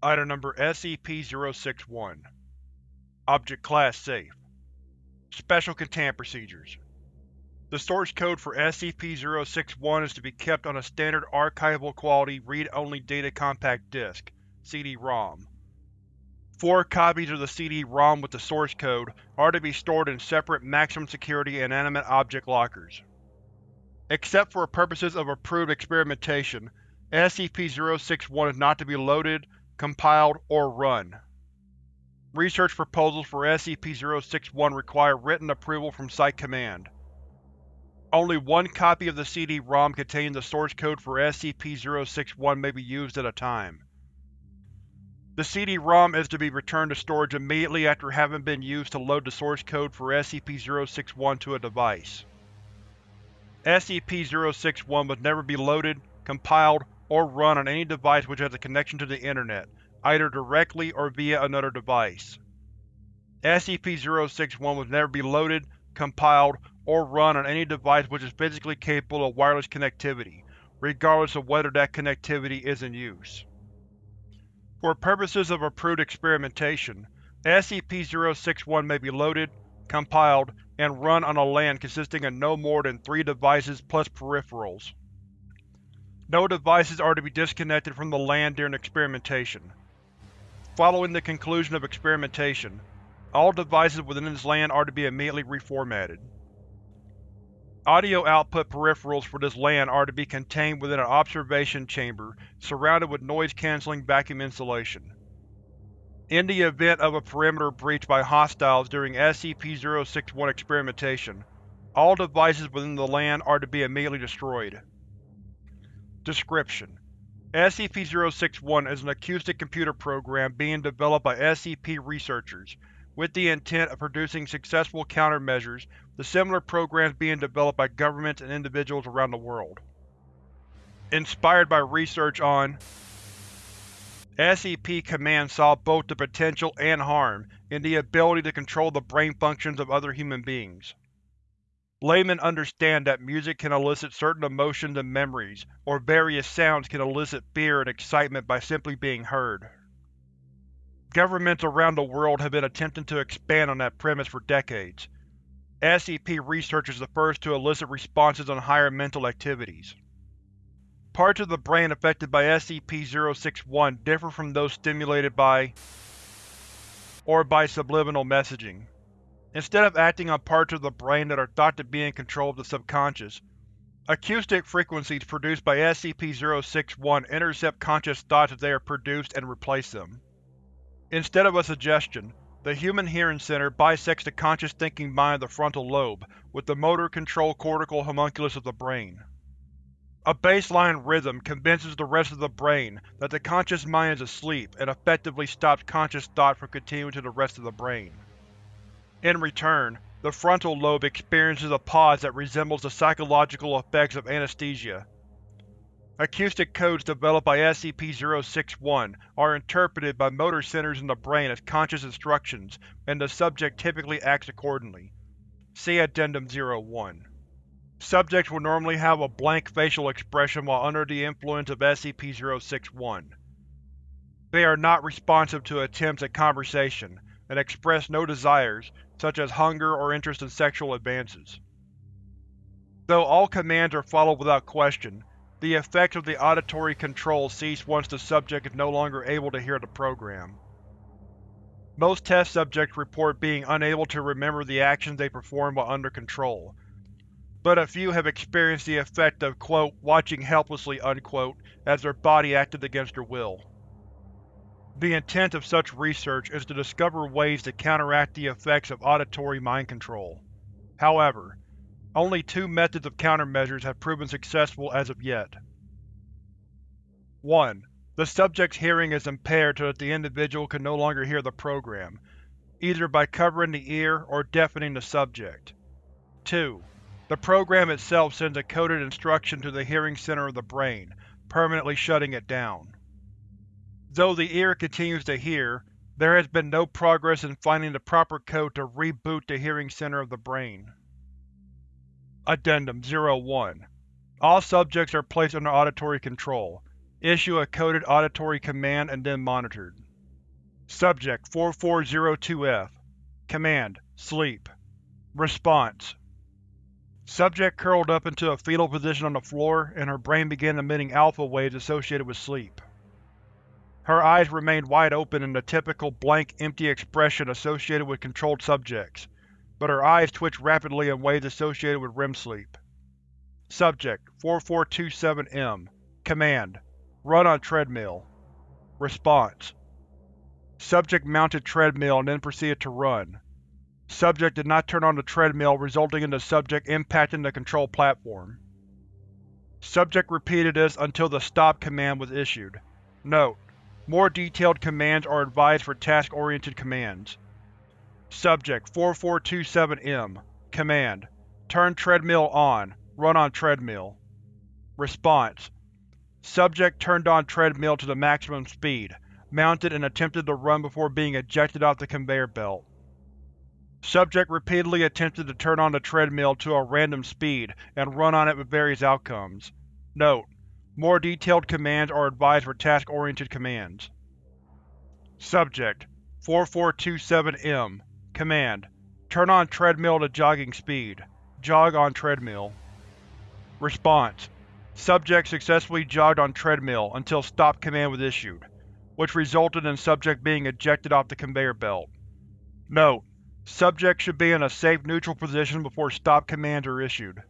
Item Number SCP-061 Object Class Safe Special Containment Procedures The source code for SCP-061 is to be kept on a standard archival-quality read-only data compact disc CD-ROM. Four copies of the CD-ROM with the source code are to be stored in separate maximum security inanimate object lockers. Except for purposes of approved experimentation, SCP-061 is not to be loaded, compiled, or run. Research proposals for SCP-061 require written approval from Site Command. Only one copy of the CD-ROM containing the source code for SCP-061 may be used at a time. The CD-ROM is to be returned to storage immediately after having been used to load the source code for SCP-061 to a device. SCP-061 must never be loaded, compiled, or run on any device which has a connection to the Internet, either directly or via another device. SCP-061 must never be loaded, compiled, or run on any device which is physically capable of wireless connectivity, regardless of whether that connectivity is in use. For purposes of approved experimentation, SCP-061 may be loaded, compiled, and run on a LAN consisting of no more than three devices plus peripherals. No devices are to be disconnected from the LAN during experimentation. Following the conclusion of experimentation, all devices within this LAN are to be immediately reformatted. Audio output peripherals for this LAN are to be contained within an observation chamber surrounded with noise-canceling vacuum insulation. In the event of a perimeter breach by hostiles during SCP-061 experimentation, all devices within the LAN are to be immediately destroyed. Description: SCP-061 is an acoustic computer program being developed by SCP researchers, with the intent of producing successful countermeasures to similar programs being developed by governments and individuals around the world. Inspired by research on SCP-Command saw both the potential and harm in the ability to control the brain functions of other human beings. Laymen understand that music can elicit certain emotions and memories, or various sounds can elicit fear and excitement by simply being heard. Governments around the world have been attempting to expand on that premise for decades. SCP research is the first to elicit responses on higher mental activities. Parts of the brain affected by SCP-061 differ from those stimulated by or by subliminal messaging. Instead of acting on parts of the brain that are thought to be in control of the subconscious, acoustic frequencies produced by SCP-061 intercept conscious thoughts as they are produced and replace them. Instead of a suggestion, the Human Hearing Center bisects the conscious thinking mind of the frontal lobe with the motor control cortical homunculus of the brain. A baseline rhythm convinces the rest of the brain that the conscious mind is asleep and effectively stops conscious thought from continuing to the rest of the brain. In return, the frontal lobe experiences a pause that resembles the psychological effects of anesthesia. Acoustic codes developed by SCP-061 are interpreted by motor centers in the brain as conscious instructions, and the subject typically acts accordingly. See Addendum 01. Subjects will normally have a blank facial expression while under the influence of SCP-061. They are not responsive to attempts at conversation, and express no desires, such as hunger or interest in sexual advances. Though all commands are followed without question, the effects of the auditory control cease once the subject is no longer able to hear the program. Most test subjects report being unable to remember the actions they performed while under control, but a few have experienced the effect of quote, watching helplessly unquote, as their body acted against their will. The intent of such research is to discover ways to counteract the effects of auditory mind control. However, only two methods of countermeasures have proven successful as of yet. 1. The subject's hearing is impaired so that the individual can no longer hear the program, either by covering the ear or deafening the subject. 2. The program itself sends a coded instruction to the hearing center of the brain, permanently shutting it down. Though the ear continues to hear, there has been no progress in finding the proper code to reboot the hearing center of the brain. Addendum 01 All subjects are placed under auditory control. Issue a coded auditory command and then monitored. Subject 4402-F Command: Sleep Response Subject curled up into a fetal position on the floor, and her brain began emitting alpha waves associated with sleep. Her eyes remained wide open in the typical blank, empty expression associated with controlled subjects, but her eyes twitched rapidly in ways associated with REM sleep. Subject 4427-M Command: Run on treadmill Response Subject mounted treadmill and then proceeded to run. Subject did not turn on the treadmill resulting in the subject impacting the control platform. Subject repeated this until the STOP command was issued. Note: More detailed commands are advised for task-oriented commands. Subject 4427-M Command: Turn treadmill on. Run on treadmill. Response: Subject turned on treadmill to the maximum speed, mounted and attempted to run before being ejected off the conveyor belt. Subject repeatedly attempted to turn on the treadmill to a random speed and run on it with various outcomes. Note: More detailed commands are advised for task-oriented commands. Subject 4427-M Command: Turn on treadmill to jogging speed. Jog on treadmill. Response: Subject successfully jogged on treadmill until STOP command was issued, which resulted in subject being ejected off the conveyor belt. Note: Subject should be in a safe neutral position before STOP commands are issued.